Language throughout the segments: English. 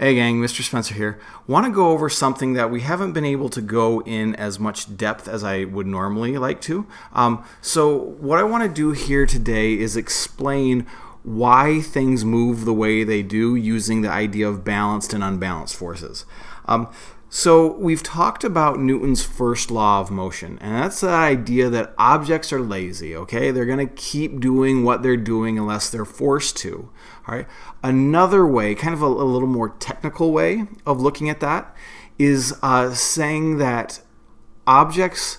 Hey gang, Mr. Spencer here. Want to go over something that we haven't been able to go in as much depth as I would normally like to. Um, so what I want to do here today is explain why things move the way they do using the idea of balanced and unbalanced forces. Um, so we've talked about Newton's first law of motion, and that's the idea that objects are lazy, okay? They're to keep doing what they're doing unless they're forced to. All right. Another way, kind of a, a little more technical way of looking at that, is uh, saying that objects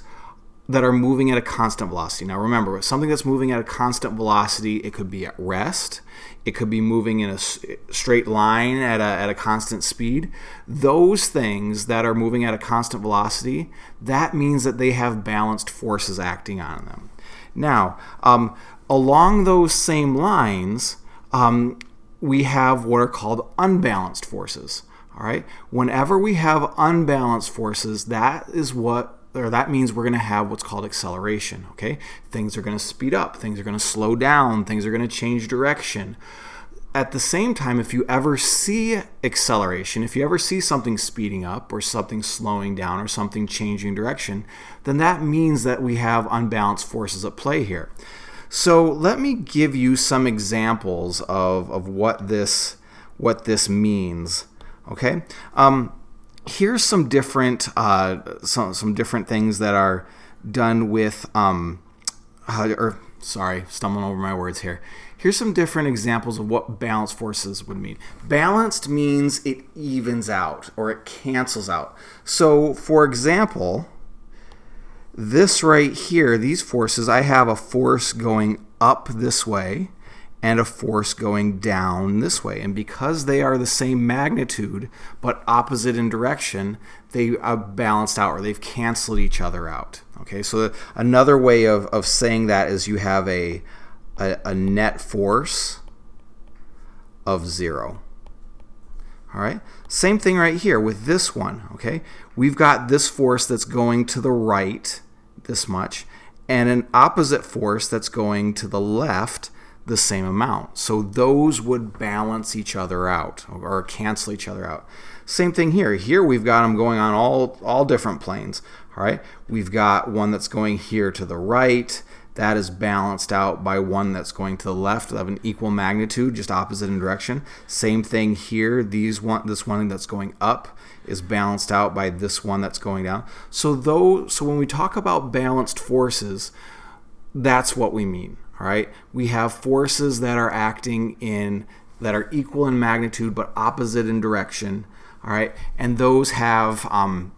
that are moving at a constant velocity. Now remember, something that's moving at a constant velocity, it could be at rest, it could be moving in a straight line at a, at a constant speed. Those things that are moving at a constant velocity, that means that they have balanced forces acting on them. Now, um, along those same lines, um, we have what are called unbalanced forces. All right. Whenever we have unbalanced forces, that is what or that means we're going to have what's called acceleration. Okay, things are going to speed up, things are going to slow down, things are going to change direction. At the same time, if you ever see acceleration, if you ever see something speeding up or something slowing down or something changing direction, then that means that we have unbalanced forces at play here. So let me give you some examples of, of what this what this means. Okay, um, here's some different uh, some some different things that are done with um, uh, or sorry, stumbling over my words here. Here's some different examples of what balanced forces would mean. Balanced means it evens out or it cancels out. So, for example, this right here, these forces, I have a force going up this way and a force going down this way. And because they are the same magnitude but opposite in direction, they are balanced out or they've canceled each other out. Okay, so another way of, of saying that is you have a, a, a net force of zero. All right, same thing right here with this one. Okay, we've got this force that's going to the right this much and an opposite force that's going to the left the same amount. So those would balance each other out or cancel each other out. Same thing here. Here we've got them going on all, all different planes. All right, we've got one that's going here to the right. That is balanced out by one that's going to the left of an equal magnitude, just opposite in direction. Same thing here. These one, this one that's going up is balanced out by this one that's going down. So though, so when we talk about balanced forces, that's what we mean. All right, we have forces that are acting in that are equal in magnitude but opposite in direction. All right, and those have um,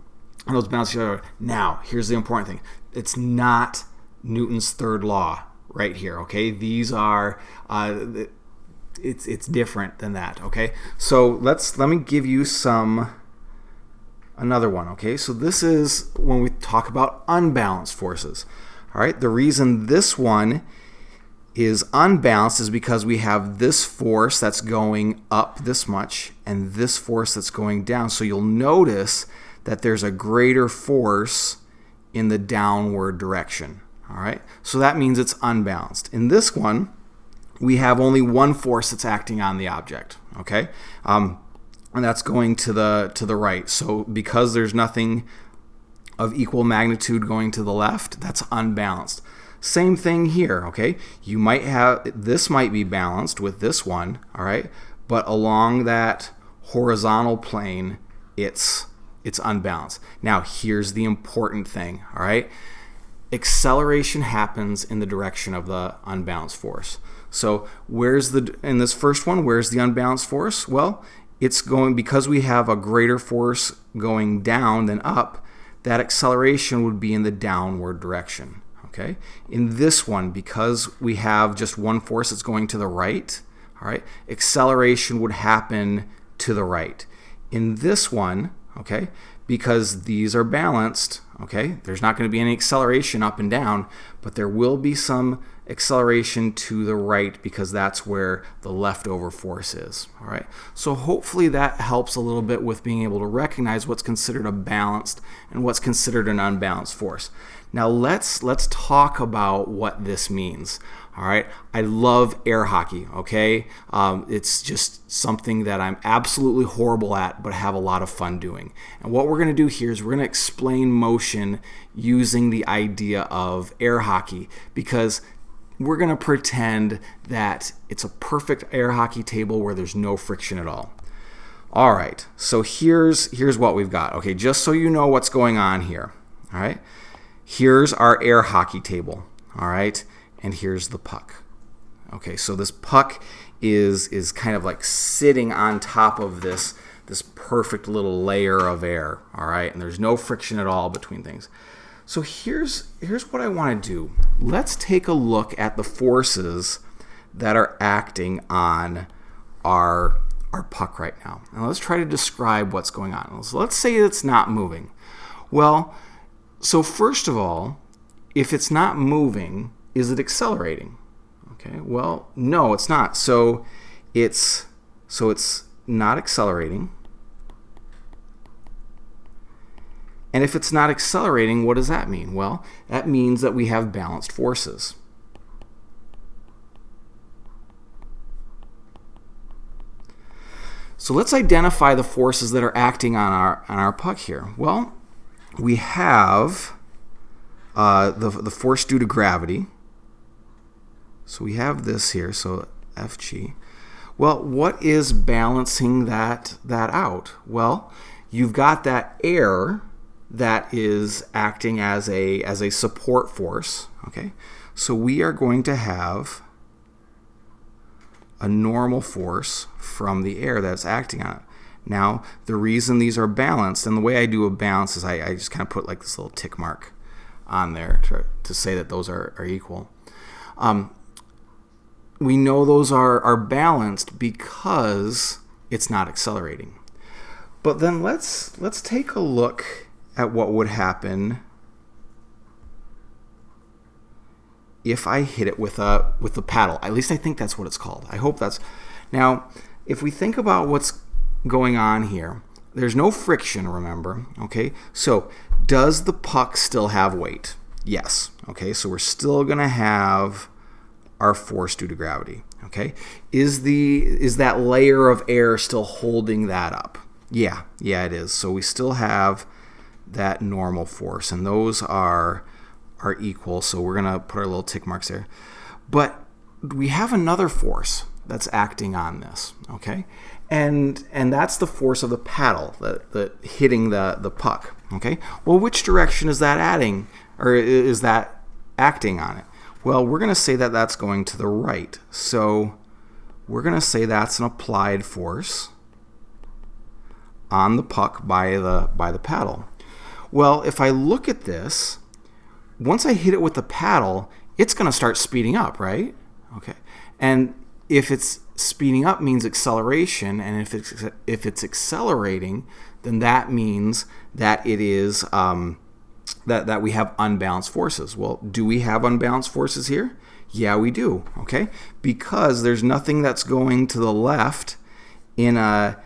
those balance each other. Now, here's the important thing: it's not Newton's third law right here. Okay, these are. Uh, it's it's different than that okay so let's let me give you some another one okay so this is when we talk about unbalanced forces all right the reason this one is unbalanced is because we have this force that's going up this much and this force that's going down. So you'll notice that there's a greater force in the downward direction. All right, so that means it's unbalanced. In this one, we have only one force that's acting on the object. Okay, um, and that's going to the to the right. So because there's nothing of equal magnitude going to the left, that's unbalanced. Same thing here, okay? You might have, this might be balanced with this one, all right? But along that horizontal plane, it's, it's unbalanced. Now, here's the important thing, all right? Acceleration happens in the direction of the unbalanced force. So where's the, in this first one, where's the unbalanced force? Well, it's going, because we have a greater force going down than up, that acceleration would be in the downward direction. Okay. In this one, because we have just one force that's going to the right, all right, acceleration would happen to the right. In this one, okay, because these are balanced, okay, there's not going to be any acceleration up and down, but there will be some acceleration to the right because that's where the leftover force is. All right. So hopefully that helps a little bit with being able to recognize what's considered a balanced and what's considered an unbalanced force. Now let's let's talk about what this means. All right, I love air hockey. Okay, um, it's just something that I'm absolutely horrible at, but have a lot of fun doing. And what we're going to do here is we're going to explain motion using the idea of air hockey because we're going to pretend that it's a perfect air hockey table where there's no friction at all. All right, so here's here's what we've got. Okay, just so you know what's going on here. All right, here's our air hockey table. All right and here's the puck. Okay, so this puck is is kind of like sitting on top of this this perfect little layer of air, all right? And there's no friction at all between things. So here's here's what I want to do. Let's take a look at the forces that are acting on our our puck right now. And let's try to describe what's going on. So let's say it's not moving. Well, so first of all, if it's not moving, is it accelerating? Okay, well, no, it's not. So it's so it's not accelerating. And if it's not accelerating, what does that mean? Well, that means that we have balanced forces. So let's identify the forces that are acting on our on our puck here. Well, we have uh, the, the force due to gravity, so we have this here, so Fg. Well, what is balancing that, that out? Well, you've got that air that is acting as a, as a support force, okay? So we are going to have a normal force from the air that's acting on it. Now, the reason these are balanced, and the way I do a balance is I, I just kind of put like this little tick mark on there to, to say that those are, are equal. Um, we know those are, are balanced because it's not accelerating. But then let's let's take a look at what would happen if I hit it with a with the paddle. At least I think that's what it's called. I hope that's now if we think about what's going on here, there's no friction, remember, okay? So does the puck still have weight? Yes. Okay, so we're still gonna have our force due to gravity. Okay, is the is that layer of air still holding that up? Yeah, yeah, it is. So we still have that normal force, and those are are equal. So we're gonna put our little tick marks there. But we have another force that's acting on this. Okay, and and that's the force of the paddle that, that hitting the the puck. Okay, well, which direction is that adding, or is that acting on it? Well, we're going to say that that's going to the right. So we're going to say that's an applied force on the puck by the, by the paddle. Well, if I look at this, once I hit it with the paddle, it's going to start speeding up, right? Okay. And if it's speeding up means acceleration, and if it's, if it's accelerating, then that means that it is um, that, that we have unbalanced forces. Well, do we have unbalanced forces here? Yeah, we do, okay? Because there's nothing that's going to the left in a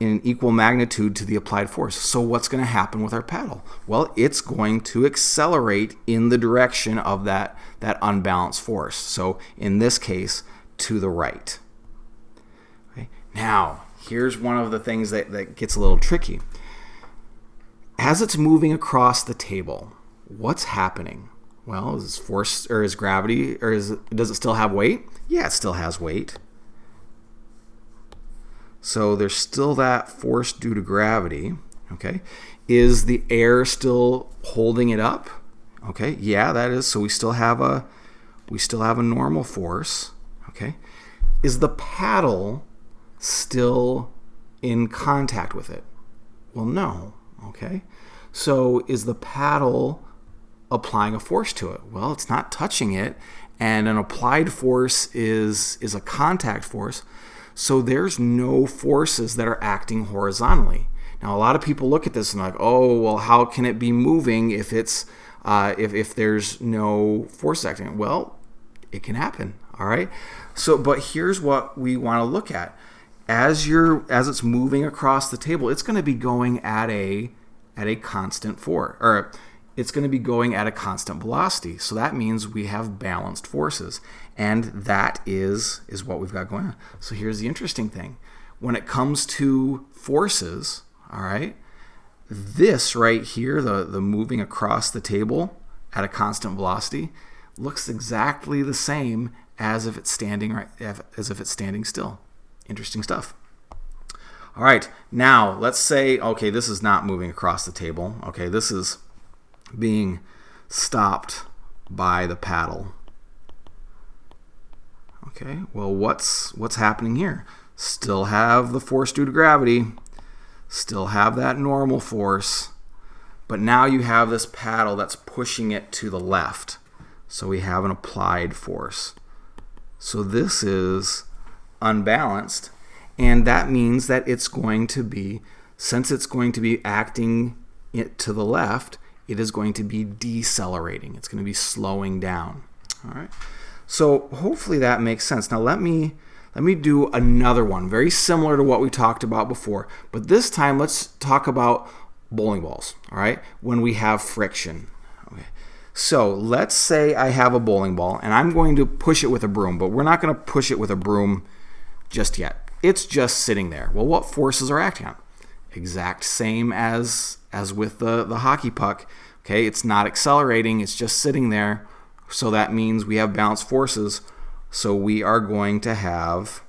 in equal magnitude to the applied force. So what's going to happen with our paddle? Well, it's going to accelerate in the direction of that, that unbalanced force. So in this case, to the right. Okay. Now, here's one of the things that, that gets a little tricky as it's moving across the table, what's happening? Well, is force or is gravity or is does it still have weight? Yeah, it still has weight. So there's still that force due to gravity. Okay, is the air still holding it up? Okay, yeah, that is. So we still have a we still have a normal force. Okay, is the paddle still in contact with it? Well, no. Okay, so is the paddle applying a force to it? Well, it's not touching it, and an applied force is is a contact force. So there's no forces that are acting horizontally. Now, a lot of people look at this and like, oh, well, how can it be moving if it's uh, if, if there's no force acting? Well, it can happen. All right. So, but here's what we want to look at. As you're as it's moving across the table, it's going to be going at a at a constant force, or it's going to be going at a constant velocity. So that means we have balanced forces, and that is is what we've got going on. So here's the interesting thing: when it comes to forces, all right, this right here, the the moving across the table at a constant velocity, looks exactly the same as if it's standing right as if it's standing still. Interesting stuff. All right, now let's say, okay, this is not moving across the table. Okay, this is being stopped by the paddle. Okay, well, what's what's happening here? Still have the force due to gravity, still have that normal force, but now you have this paddle that's pushing it to the left. So we have an applied force. So this is unbalanced, and that means that it's going to be, since it's going to be acting it to the left, it is going to be decelerating. It's going to be slowing down. All right. So hopefully that makes sense. Now let me let me do another one, very similar to what we talked about before, but this time let's talk about bowling balls. All right, when we have friction. Okay. So let's say I have a bowling ball and I'm going to push it with a broom, but we're not going to push it with a broom just yet. It's just sitting there. Well, what forces are acting on? Exact same as as with the, the hockey puck. Okay, it's not accelerating, it's just sitting there. So that means we have balanced forces. So we are going to have,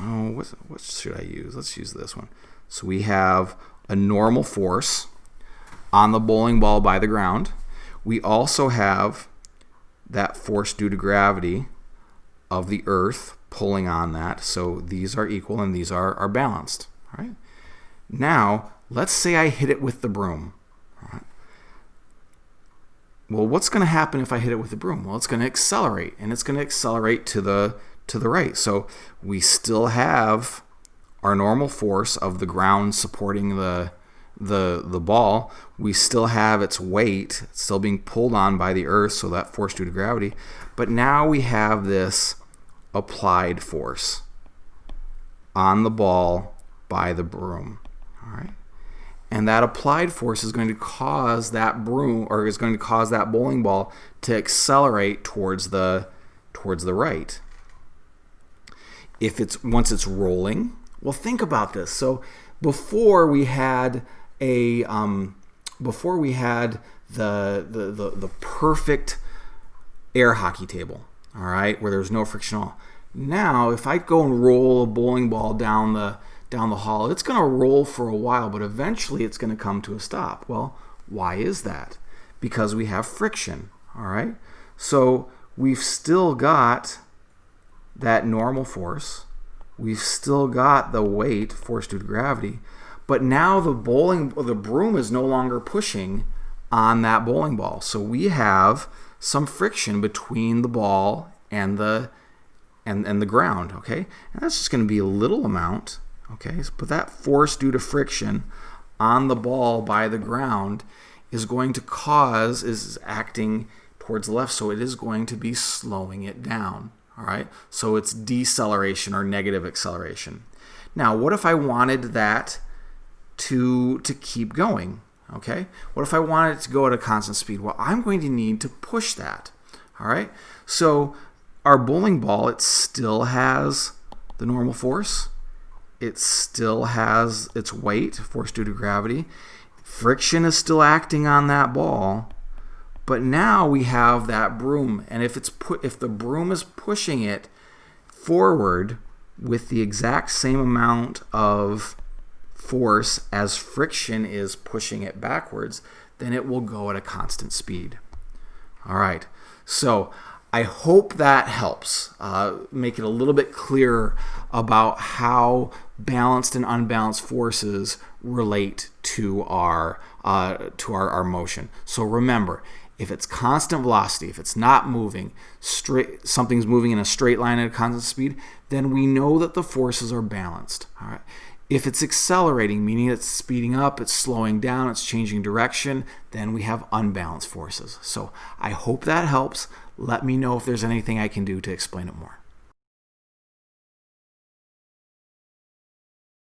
oh, what, what should I use? Let's use this one. So we have a normal force on the bowling ball by the ground. We also have that force due to gravity of the earth pulling on that. So these are equal and these are, are balanced. All right. Now, let's say I hit it with the broom. Well, what's going to happen if I hit it with the broom? Well, it's going to accelerate, and it's going to accelerate to the to the right. So we still have our normal force of the ground supporting the the the ball. We still have its weight still being pulled on by the earth, so that force due to gravity. But now we have this applied force on the ball by the broom. All right. And that applied force is going to cause that broom or is going to cause that bowling ball to accelerate towards the towards the right. If it's once it's rolling, well think about this. So before we had a um, before we had the, the the the perfect air hockey table, all right, where there's no friction at all. Now, if I go and roll a bowling ball down the down the hall, it's going to roll for a while, but eventually it's going to come to a stop. Well, why is that? Because we have friction, all right? So we've still got that normal force. We've still got the weight, force due to gravity, but now the bowling, the broom is no longer pushing on that bowling ball. So we have some friction between the ball and the and, and the ground, okay? And that's just going to be a little amount Okay, So, but that force due to friction on the ball by the ground is going to cause, is acting towards the left, so it is going to be slowing it down. All right, so it's deceleration or negative acceleration. Now, what if I wanted that to, to keep going? Okay, what if I wanted it to go at a constant speed? Well, I'm going to need to push that. All right, so our bowling ball, it still has the normal force it still has its weight, force due to gravity. Friction is still acting on that ball. But now we have that broom, and if it's put if the broom is pushing it forward with the exact same amount of force as friction is pushing it backwards, then it will go at a constant speed. All right. So I hope that helps uh, make it a little bit clearer about how balanced and unbalanced forces relate to our uh, to our, our motion. So remember, if it's constant velocity, if it's not moving, straight something's moving in a straight line at a constant speed, then we know that the forces are balanced. All right. If it's accelerating, meaning it's speeding up, it's slowing down, it's changing direction, then we have unbalanced forces. So I hope that helps. Let me know if there's anything I can do to explain it more.